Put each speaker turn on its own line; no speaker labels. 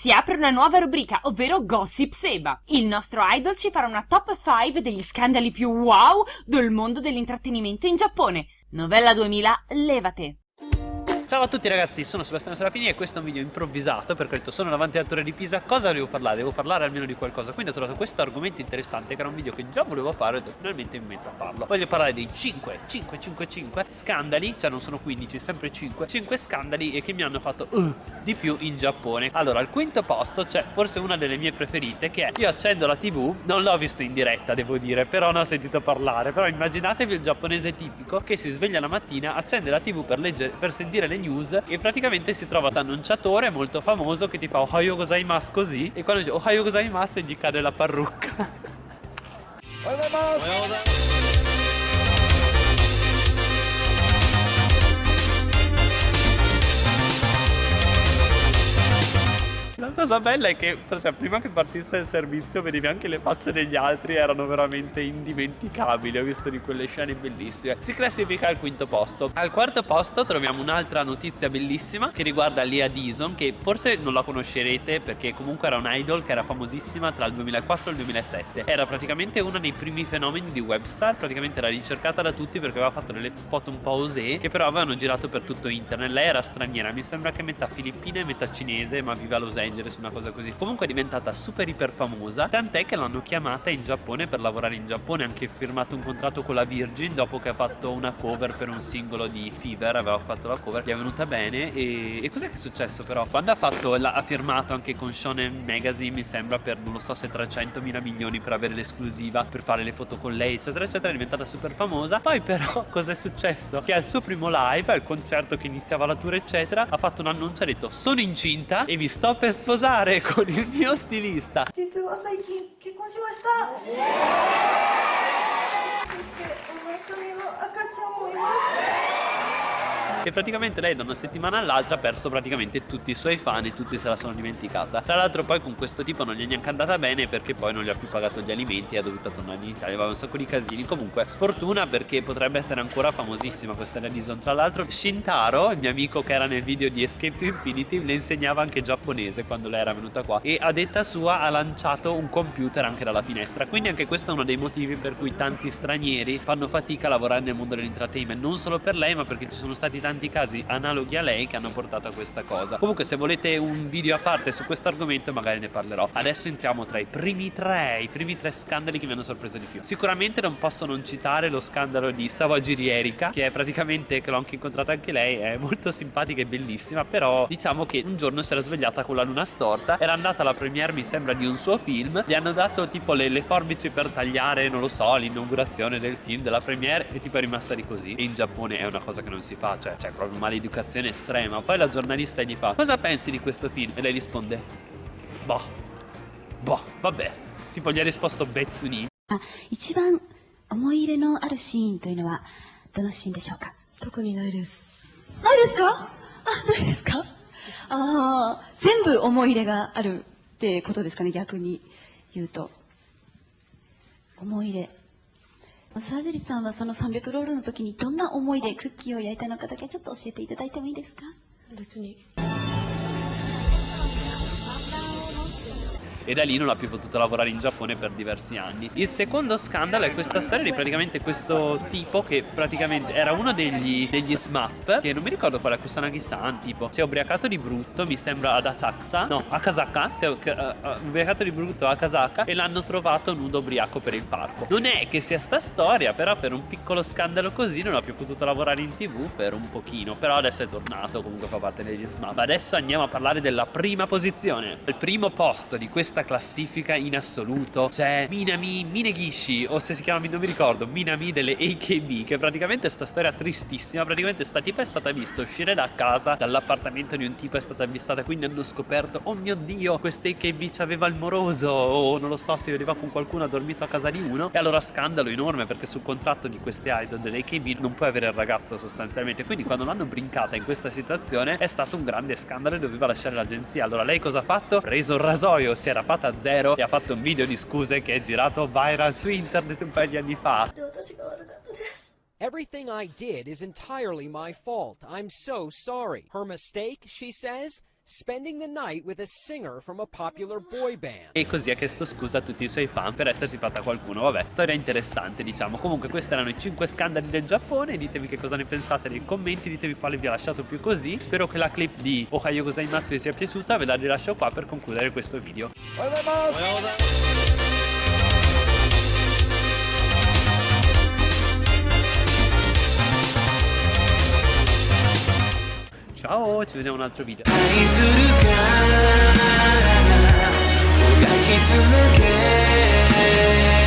Si apre una nuova rubrica, ovvero Gossip Seba. Il nostro idol ci farà una top 5 degli scandali più wow del mondo dell'intrattenimento in Giappone. Novella 2000, levate!
Ciao a tutti ragazzi, sono Sebastiano Serafini e questo è un video improvvisato perché ho detto sono davanti al Torre di Pisa, cosa devo parlare? Devo parlare almeno di qualcosa, quindi ho trovato questo argomento interessante che era un video che già volevo fare e ho detto finalmente mi metto a farlo. Voglio parlare dei 5, 5, 5, 5 scandali, cioè non sono 15, sempre 5, 5 scandali che mi hanno fatto uh, di più in Giappone. Allora, al quinto posto c'è forse una delle mie preferite che è io accendo la tv, non l'ho visto in diretta devo dire, però ne ho sentito parlare, però immaginatevi il giapponese tipico che si sveglia la mattina, accende la tv per, leggere, per sentire le news e praticamente si trova un annunciatore molto famoso che ti fa Ohayo gozaimasu così e quando dice Ohayo gozaimasu gli cade la parrucca. Ohayo gozaimasu! Cosa bella è che cioè, prima che partisse il servizio vedevi anche le facce degli altri erano veramente indimenticabili ho visto di quelle scene bellissime. Si classifica al quinto posto. Al quarto posto troviamo un'altra notizia bellissima che riguarda Lea Dison che forse non la conoscerete perché comunque era un idol che era famosissima tra il 2004 e il 2007 era praticamente uno dei primi fenomeni di Webstar praticamente era ricercata da tutti perché aveva fatto delle foto un po' osé che però avevano girato per tutto internet. Lei era straniera mi sembra che metà filippina e metà cinese ma vive a Los Angeles Angeles, una cosa così. Comunque è diventata super iper famosa, tant'è che l'hanno chiamata in Giappone per lavorare in Giappone, anche firmato un contratto con la Virgin dopo che ha fatto una cover per un singolo di Fever, aveva fatto la cover, gli è venuta bene e, e cos'è che è successo però? Quando ha, fatto, la, ha firmato anche con Shonen Magazine, mi sembra per non lo so se 300 mila milioni per avere l'esclusiva, per fare le foto con lei, eccetera, eccetera, è diventata super famosa. Poi però cos'è successo? Che al suo primo live, al concerto che iniziava la tour, eccetera, ha fatto un annuncio ha detto sono incinta e mi sto per sposare con il mio stilista. 実は最近結婚しました。そしてお腹には赤ちゃんもいます。E praticamente lei da una settimana all'altra ha perso praticamente tutti i suoi fan e tutti se la sono dimenticata. Tra l'altro poi con questo tipo non gli è neanche andata bene perché poi non gli ha più pagato gli alimenti e ha dovuto tornare in Italia, aveva un sacco di casini. Comunque sfortuna perché potrebbe essere ancora famosissima questa Redison. Tra l'altro Shintaro, il mio amico che era nel video di Escape to Infinity, le insegnava anche giapponese quando lei era venuta qua e a detta sua ha lanciato un computer anche dalla finestra. Quindi anche questo è uno dei motivi per cui tanti stranieri fanno fatica a lavorare nel mondo dell'entertainment. Non solo per lei ma perché ci sono stati tanti tanti casi analoghi a lei che hanno portato a questa cosa. Comunque se volete un video a parte su questo argomento magari ne parlerò. Adesso entriamo tra i primi tre i primi tre scandali che mi hanno sorpreso di più. Sicuramente non posso non citare lo scandalo di Sawajiri Erika che è praticamente che l'ho anche incontrata anche lei è molto simpatica e bellissima però diciamo che un giorno si era svegliata con la luna storta era andata alla premiere mi sembra di un suo film gli hanno dato tipo le, le forbici per tagliare non lo so l'inaugurazione del film della premiere e tipo è rimasta di così. E in Giappone è una cosa che non si fa cioè cioè proprio maleducazione estrema. Poi la giornalista gli fa, cosa pensi di questo film? E lei risponde, boh, boh, vabbè. Tipo gli ha risposto Betsuni. 一番思い入れのあるシーンというのはどのシーンでしょうか特にないです。ないですかあ、ないですかああ、全部思い入れがあるってことですかね、逆に言うと。思い入れ。 沢尻さんはその300ロールの時にどんな思いでクッキーを焼いたのかだけちょっと教えていただいてもいいですか？別に。E da lì non ha più potuto lavorare in Giappone per diversi anni. Il secondo scandalo è questa storia di praticamente questo tipo che praticamente era uno degli, degli SMAP, che non mi ricordo quale Kusanagi-san, tipo, si è ubriacato di brutto, mi sembra ad Asakusa, no, a Kasaka, si è uh, ubriacato di brutto a Kasaka e l'hanno trovato nudo ubriaco per il parco. Non è che sia sta storia, però per un piccolo scandalo così non ha più potuto lavorare in tv per un pochino, però adesso è tornato, comunque fa parte degli SMAP. Adesso andiamo a parlare della prima posizione. Il primo posto di questa questa classifica in assoluto c'è Minami Minegishi o se si chiama non mi ricordo Minami delle AKB che praticamente sta storia tristissima praticamente sta tipa è stata vista uscire da casa dall'appartamento di un tipo è stata avvistata quindi hanno scoperto oh mio dio questa AKB c'aveva il moroso o non lo so si vedeva con qualcuno ha dormito a casa di uno. E allora scandalo enorme perché sul contratto di queste idol delle AKB non puoi avere il ragazzo sostanzialmente. Quindi quando l'hanno brincata in questa situazione è stato un grande scandalo e doveva lasciare l'agenzia. Allora lei cosa ha fatto? preso il rasoio si era fatta a zero e ha fatto un video di scuse che è girato viral su internet un paio di anni fa.
Everything I did is entirely my fault. I'm so sorry. Her mistake, she says, spending the night with a singer from a popular boy band.
E così ha chiesto scusa a tutti i suoi fan per essersi fatta qualcuno. Vabbè, storia interessante, diciamo. Comunque, questi erano i 5 scandali del Giappone. Ditemi che cosa ne pensate nei commenti, ditemi quale vi ha lasciato più così. Spero che la clip di Ohayo Gozaimasu vi sia piaciuta. Ve la rilascio qua per concludere questo video. Ciao, ci vediamo in un altro video.
like you to look at